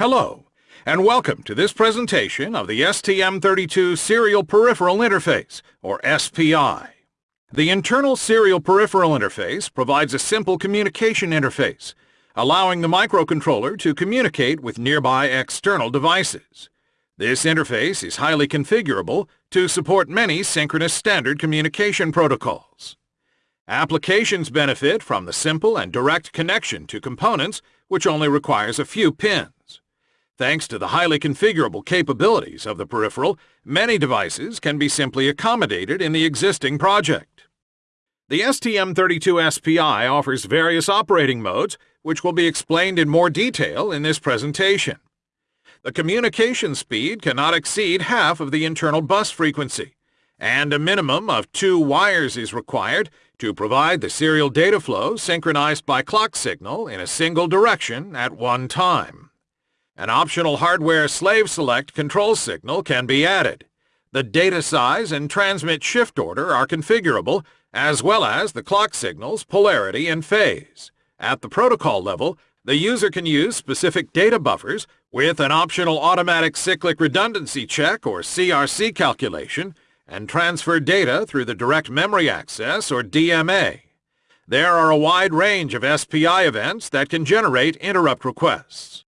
Hello, and welcome to this presentation of the STM32 Serial Peripheral Interface, or SPI. The internal Serial Peripheral Interface provides a simple communication interface, allowing the microcontroller to communicate with nearby external devices. This interface is highly configurable to support many synchronous standard communication protocols. Applications benefit from the simple and direct connection to components which only requires a few pins. Thanks to the highly configurable capabilities of the peripheral, many devices can be simply accommodated in the existing project. The STM32SPI offers various operating modes, which will be explained in more detail in this presentation. The communication speed cannot exceed half of the internal bus frequency, and a minimum of two wires is required to provide the serial data flow synchronized by clock signal in a single direction at one time. An optional hardware slave select control signal can be added. The data size and transmit shift order are configurable, as well as the clock signal's polarity and phase. At the protocol level, the user can use specific data buffers with an optional automatic cyclic redundancy check or CRC calculation and transfer data through the direct memory access or DMA. There are a wide range of SPI events that can generate interrupt requests.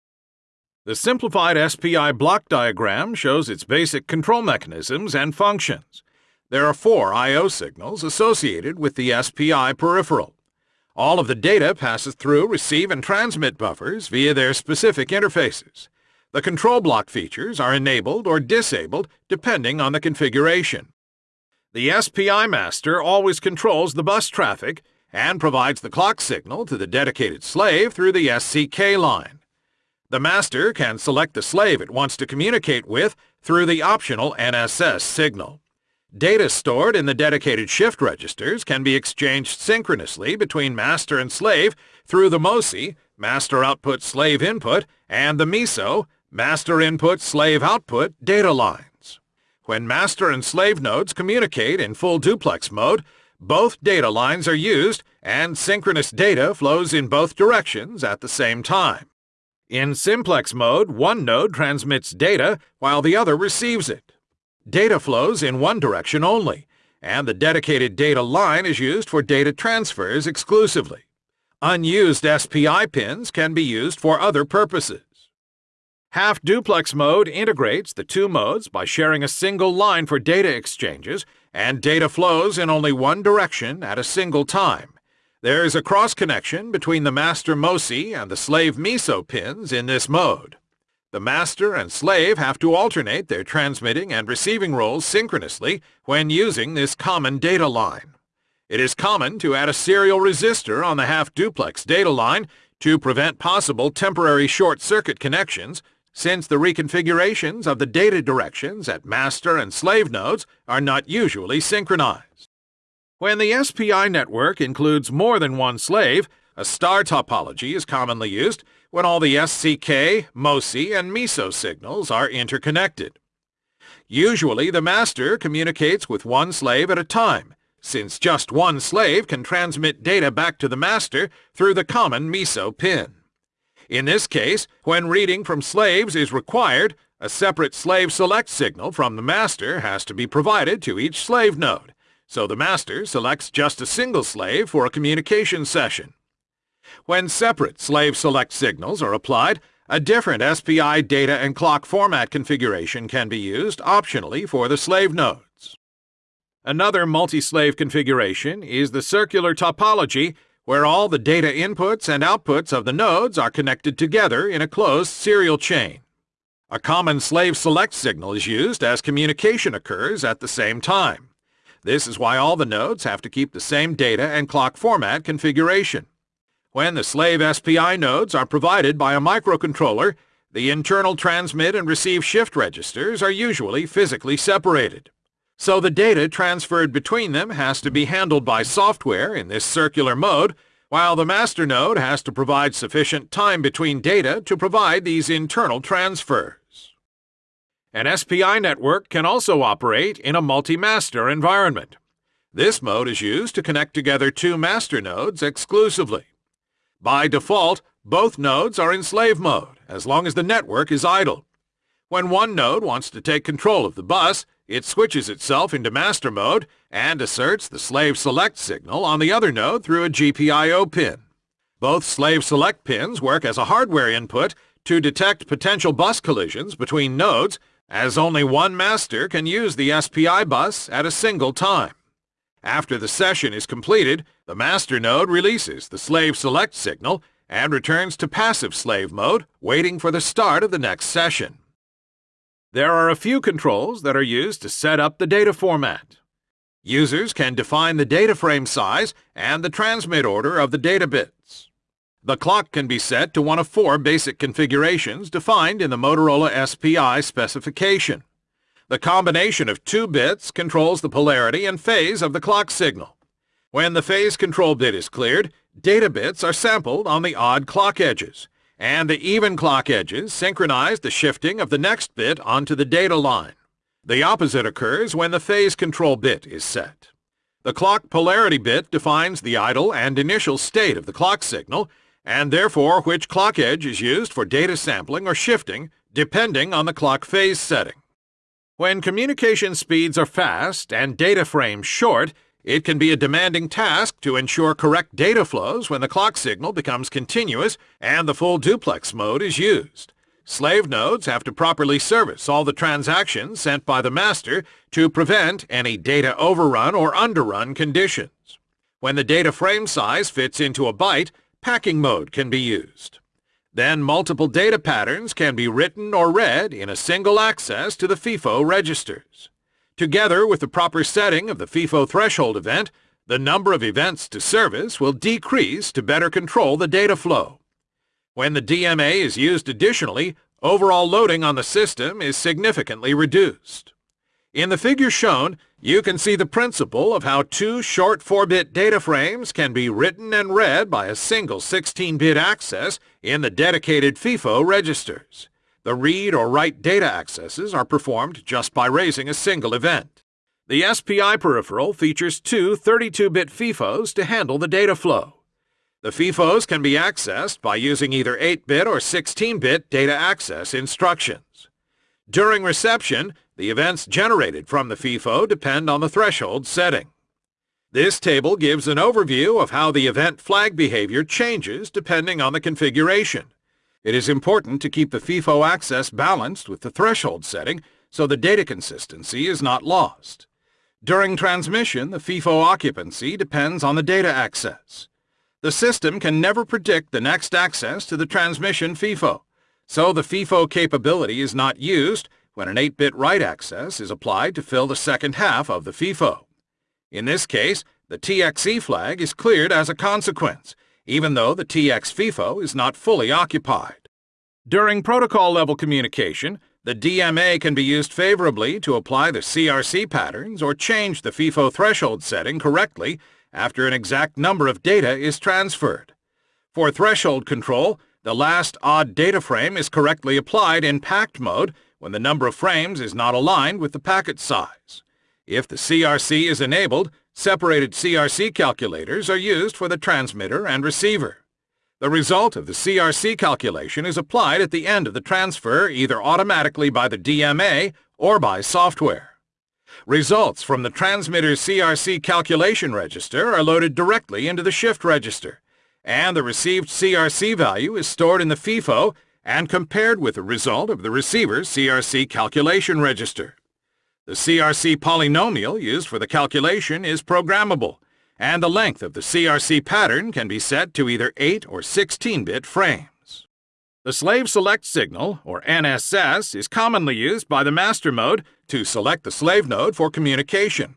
The simplified SPI block diagram shows its basic control mechanisms and functions. There are four I.O. signals associated with the SPI peripheral. All of the data passes through receive and transmit buffers via their specific interfaces. The control block features are enabled or disabled depending on the configuration. The SPI master always controls the bus traffic and provides the clock signal to the dedicated slave through the SCK line. The master can select the slave it wants to communicate with through the optional NSS signal. Data stored in the dedicated shift registers can be exchanged synchronously between master and slave through the MOSI, master output slave input, and the MISO, master input slave output data lines. When master and slave nodes communicate in full duplex mode, both data lines are used and synchronous data flows in both directions at the same time. In simplex mode, one node transmits data while the other receives it. Data flows in one direction only, and the dedicated data line is used for data transfers exclusively. Unused SPI pins can be used for other purposes. Half-duplex mode integrates the two modes by sharing a single line for data exchanges, and data flows in only one direction at a single time. There is a cross-connection between the master MOSI and the slave MISO pins in this mode. The master and slave have to alternate their transmitting and receiving roles synchronously when using this common data line. It is common to add a serial resistor on the half-duplex data line to prevent possible temporary short-circuit connections since the reconfigurations of the data directions at master and slave nodes are not usually synchronized. When the SPI network includes more than one slave, a star topology is commonly used when all the SCK, MOSI, and MISO signals are interconnected. Usually, the master communicates with one slave at a time, since just one slave can transmit data back to the master through the common MISO pin. In this case, when reading from slaves is required, a separate slave select signal from the master has to be provided to each slave node, so the master selects just a single slave for a communication session. When separate slave select signals are applied, a different SPI data and clock format configuration can be used optionally for the slave nodes. Another multi-slave configuration is the circular topology where all the data inputs and outputs of the nodes are connected together in a closed serial chain. A common slave select signal is used as communication occurs at the same time. This is why all the nodes have to keep the same data and clock format configuration. When the slave SPI nodes are provided by a microcontroller, the internal transmit and receive shift registers are usually physically separated. So the data transferred between them has to be handled by software in this circular mode, while the master node has to provide sufficient time between data to provide these internal transfers. An SPI network can also operate in a multi-master environment. This mode is used to connect together two master nodes exclusively. By default, both nodes are in slave mode, as long as the network is idle. When one node wants to take control of the bus, it switches itself into master mode and asserts the slave select signal on the other node through a GPIO pin. Both slave select pins work as a hardware input to detect potential bus collisions between nodes as only one master can use the SPI bus at a single time. After the session is completed, the master node releases the slave select signal and returns to passive slave mode, waiting for the start of the next session. There are a few controls that are used to set up the data format. Users can define the data frame size and the transmit order of the data bits. The clock can be set to one of four basic configurations defined in the Motorola SPI specification. The combination of two bits controls the polarity and phase of the clock signal. When the phase control bit is cleared, data bits are sampled on the odd clock edges, and the even clock edges synchronize the shifting of the next bit onto the data line. The opposite occurs when the phase control bit is set. The clock polarity bit defines the idle and initial state of the clock signal and therefore which clock edge is used for data sampling or shifting depending on the clock phase setting. When communication speeds are fast and data frames short, it can be a demanding task to ensure correct data flows when the clock signal becomes continuous and the full duplex mode is used. Slave nodes have to properly service all the transactions sent by the master to prevent any data overrun or underrun conditions. When the data frame size fits into a byte, packing mode can be used. Then multiple data patterns can be written or read in a single access to the FIFO registers. Together with the proper setting of the FIFO threshold event, the number of events to service will decrease to better control the data flow. When the DMA is used additionally, overall loading on the system is significantly reduced. In the figure shown, you can see the principle of how two short 4-bit data frames can be written and read by a single 16-bit access in the dedicated FIFO registers. The read or write data accesses are performed just by raising a single event. The SPI peripheral features two 32-bit FIFOs to handle the data flow. The FIFOs can be accessed by using either 8-bit or 16-bit data access instructions. During reception, the events generated from the FIFO depend on the threshold setting. This table gives an overview of how the event flag behavior changes depending on the configuration. It is important to keep the FIFO access balanced with the threshold setting so the data consistency is not lost. During transmission, the FIFO occupancy depends on the data access. The system can never predict the next access to the transmission FIFO, so the FIFO capability is not used when an 8-bit write access is applied to fill the second half of the FIFO. In this case, the TXE flag is cleared as a consequence, even though the TX FIFO is not fully occupied. During protocol-level communication, the DMA can be used favorably to apply the CRC patterns or change the FIFO threshold setting correctly after an exact number of data is transferred. For threshold control, the last odd data frame is correctly applied in packed mode when the number of frames is not aligned with the packet size. If the CRC is enabled, separated CRC calculators are used for the transmitter and receiver. The result of the CRC calculation is applied at the end of the transfer either automatically by the DMA or by software. Results from the transmitter's CRC calculation register are loaded directly into the shift register, and the received CRC value is stored in the FIFO and compared with the result of the receiver's CRC calculation register. The CRC polynomial used for the calculation is programmable, and the length of the CRC pattern can be set to either 8 or 16-bit frames. The slave select signal, or NSS, is commonly used by the master mode to select the slave node for communication.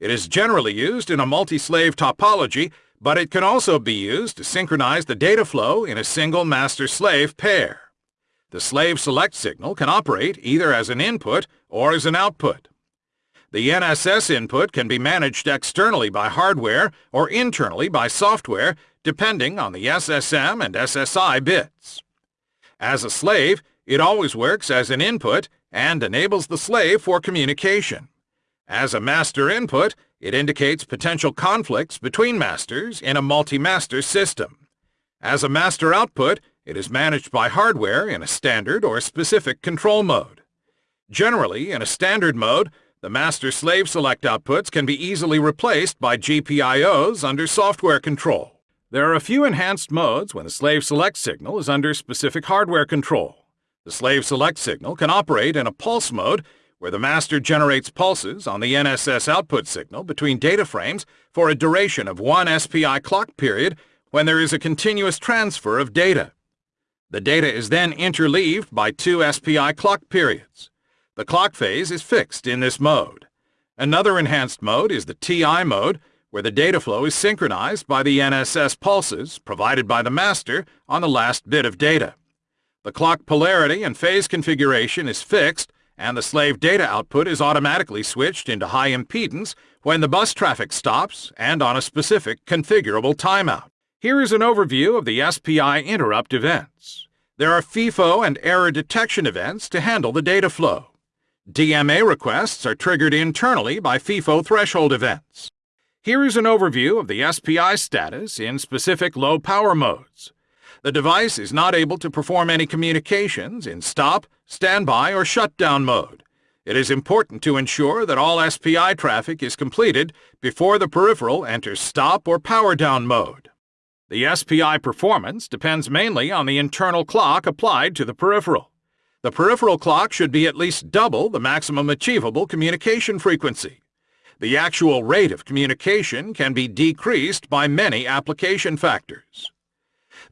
It is generally used in a multi-slave topology, but it can also be used to synchronize the data flow in a single master-slave pair. The slave select signal can operate either as an input or as an output. The NSS input can be managed externally by hardware or internally by software depending on the SSM and SSI bits. As a slave, it always works as an input and enables the slave for communication. As a master input, it indicates potential conflicts between masters in a multi-master system. As a master output, It is managed by hardware in a standard or specific control mode. Generally, in a standard mode, the master-slave select outputs can be easily replaced by GPIOs under software control. There are a few enhanced modes when the slave select signal is under specific hardware control. The slave select signal can operate in a pulse mode where the master generates pulses on the NSS output signal between data frames for a duration of one SPI clock period when there is a continuous transfer of data. The data is then interleaved by two SPI clock periods. The clock phase is fixed in this mode. Another enhanced mode is the TI mode, where the data flow is synchronized by the NSS pulses provided by the master on the last bit of data. The clock polarity and phase configuration is fixed, and the slave data output is automatically switched into high impedance when the bus traffic stops and on a specific configurable timeout. Here is an overview of the SPI interrupt events. There are FIFO and error detection events to handle the data flow. DMA requests are triggered internally by FIFO threshold events. Here is an overview of the SPI status in specific low power modes. The device is not able to perform any communications in stop, standby, or shutdown mode. It is important to ensure that all SPI traffic is completed before the peripheral enters stop or power down mode. The SPI performance depends mainly on the internal clock applied to the peripheral. The peripheral clock should be at least double the maximum achievable communication frequency. The actual rate of communication can be decreased by many application factors.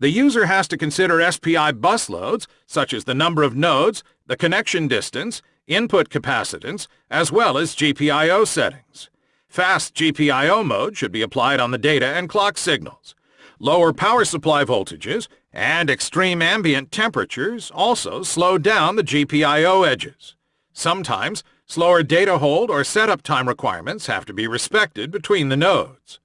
The user has to consider SPI bus loads, such as the number of nodes, the connection distance, input capacitance, as well as GPIO settings. Fast GPIO mode should be applied on the data and clock signals. Lower power supply voltages and extreme ambient temperatures also slow down the GPIO edges. Sometimes, slower data hold or setup time requirements have to be respected between the nodes.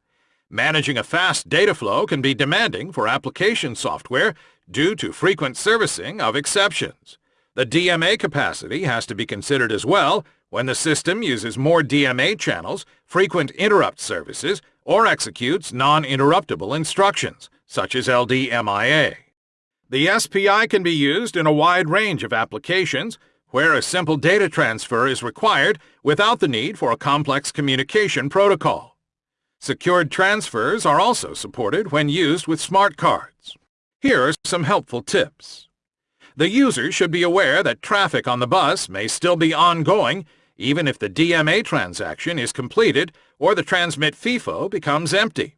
Managing a fast data flow can be demanding for application software due to frequent servicing of exceptions. The DMA capacity has to be considered as well when the system uses more DMA channels, frequent interrupt services, or executes non-interruptible instructions, such as LDMIA. The SPI can be used in a wide range of applications where a simple data transfer is required without the need for a complex communication protocol. Secured transfers are also supported when used with smart cards. Here are some helpful tips. The user should be aware that traffic on the bus may still be ongoing even if the DMA transaction is completed or the transmit FIFO becomes empty.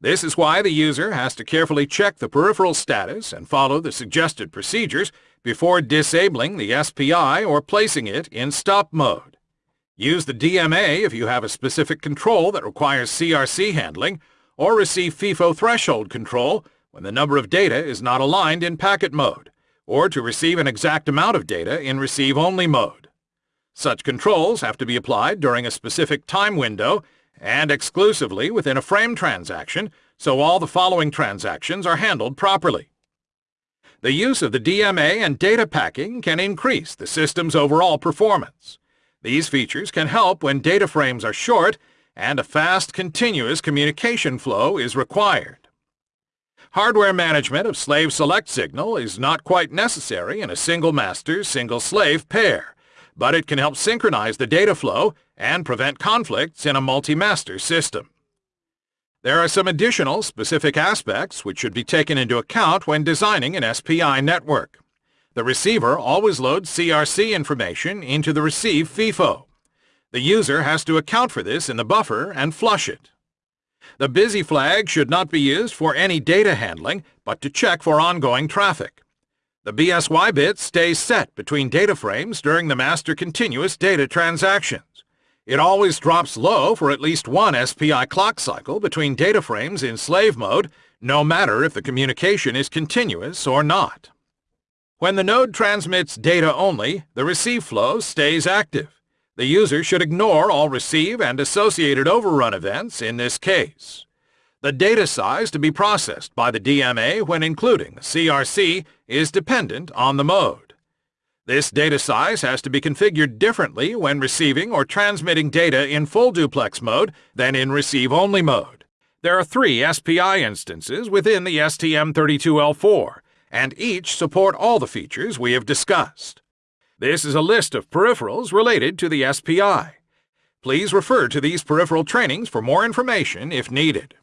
This is why the user has to carefully check the peripheral status and follow the suggested procedures before disabling the SPI or placing it in stop mode. Use the DMA if you have a specific control that requires CRC handling, or receive FIFO threshold control when the number of data is not aligned in packet mode, or to receive an exact amount of data in receive-only mode. Such controls have to be applied during a specific time window and exclusively within a frame transaction, so all the following transactions are handled properly. The use of the DMA and data packing can increase the system's overall performance. These features can help when data frames are short and a fast, continuous communication flow is required. Hardware management of slave select signal is not quite necessary in a single master, single slave pair, but it can help synchronize the data flow and prevent conflicts in a multi-master system. There are some additional specific aspects which should be taken into account when designing an SPI network. The receiver always loads CRC information into the receive FIFO. The user has to account for this in the buffer and flush it. The busy flag should not be used for any data handling, but to check for ongoing traffic. The BSY bit stays set between data frames during the master continuous data transactions. It always drops low for at least one SPI clock cycle between data frames in slave mode, no matter if the communication is continuous or not. When the node transmits data only, the receive flow stays active. The user should ignore all receive and associated overrun events in this case. The data size to be processed by the DMA when including the CRC is dependent on the mode. This data size has to be configured differently when receiving or transmitting data in full duplex mode than in receive-only mode. There are three SPI instances within the STM32L4, and each support all the features we have discussed. This is a list of peripherals related to the SPI. Please refer to these peripheral trainings for more information if needed.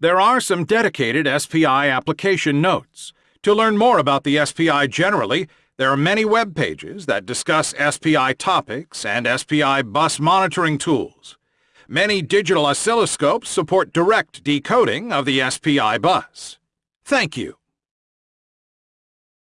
There are some dedicated SPI application notes. To learn more about the SPI generally, there are many web pages that discuss SPI topics and SPI bus monitoring tools. Many digital oscilloscopes support direct decoding of the SPI bus. Thank you.